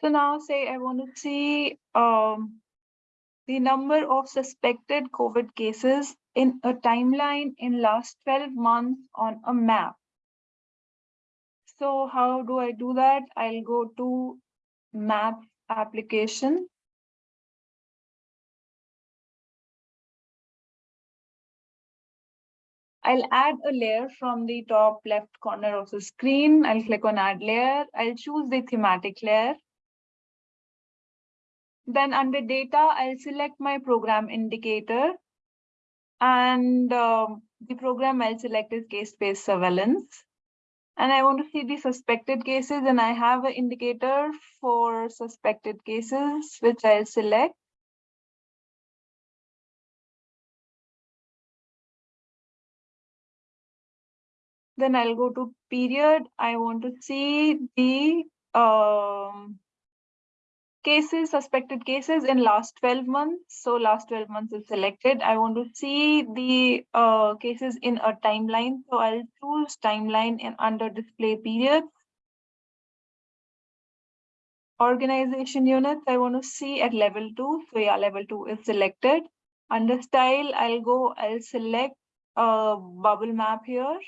So now say I want to see um, the number of suspected COVID cases in a timeline in last 12 months on a map. So how do I do that? I'll go to map application. I'll add a layer from the top left corner of the screen. I'll click on add layer. I'll choose the thematic layer. Then under data, I'll select my program indicator. And um, the program I'll select is case-based surveillance. And I want to see the suspected cases and I have an indicator for suspected cases, which I'll select. Then I'll go to period. I want to see the um, cases, suspected cases in last 12 months. So last 12 months is selected. I want to see the uh, cases in a timeline. So I'll choose timeline and under display periods. Organization units, I want to see at level two. So yeah, level two is selected. Under style, I'll go, I'll select a bubble map here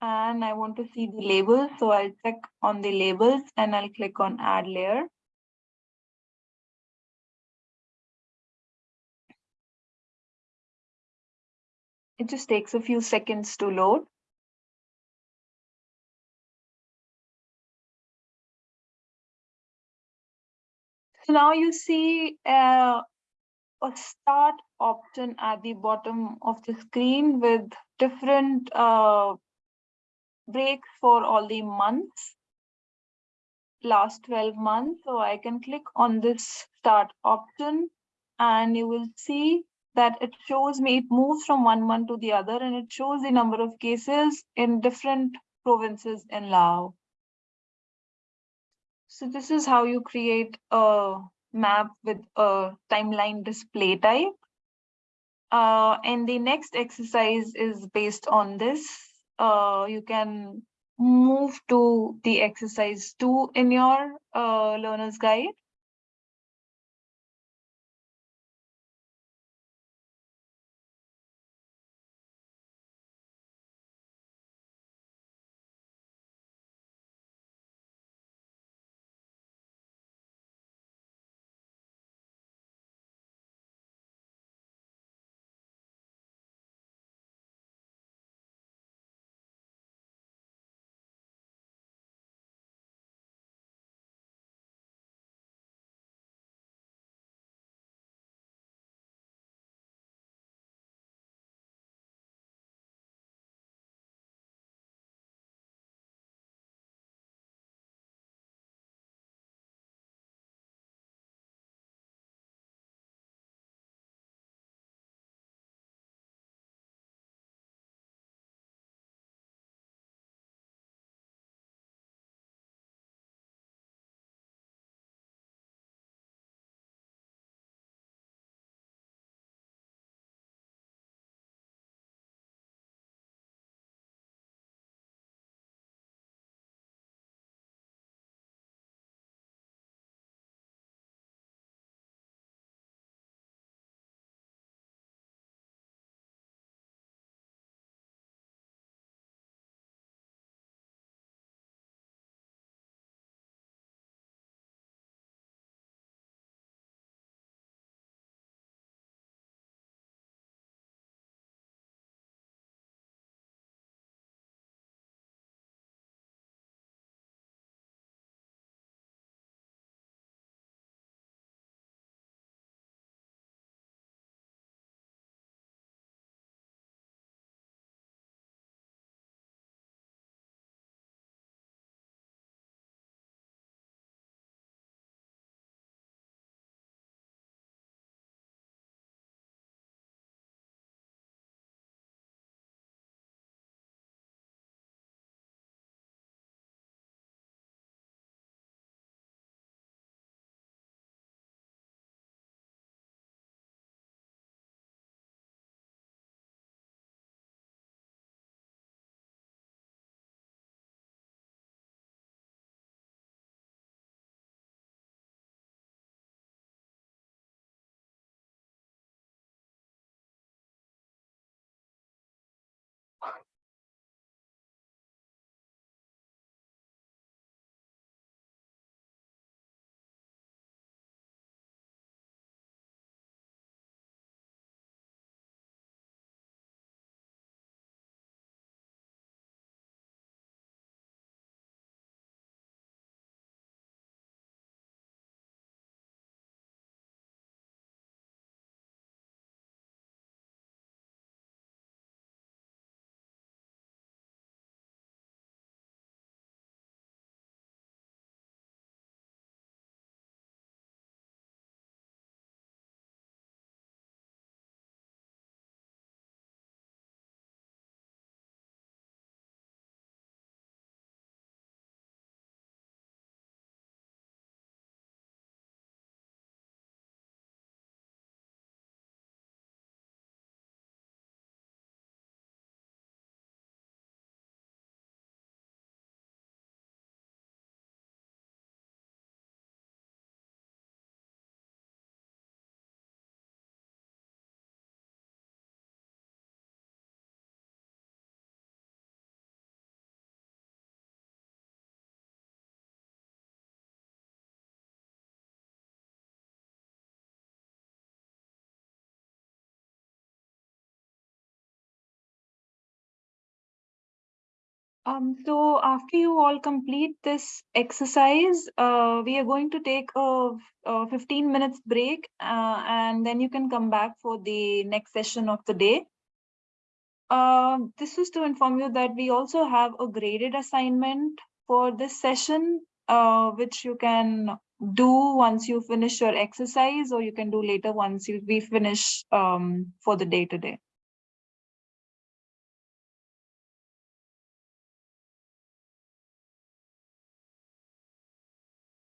and I want to see the labels. So I'll check on the labels and I'll click on add layer. It just takes a few seconds to load. So now you see uh, a start option at the bottom of the screen with different uh, breaks for all the months, last 12 months. So I can click on this start option and you will see that it shows me, it moves from one month to the other and it shows the number of cases in different provinces in Laos. So this is how you create a map with a timeline display type. Uh, and the next exercise is based on this uh, you can move to the exercise two in your uh, learner's guide. Um, so after you all complete this exercise, uh, we are going to take a, a 15 minutes break uh, and then you can come back for the next session of the day. Uh, this is to inform you that we also have a graded assignment for this session, uh, which you can do once you finish your exercise or you can do later once you we finish um, for the day today.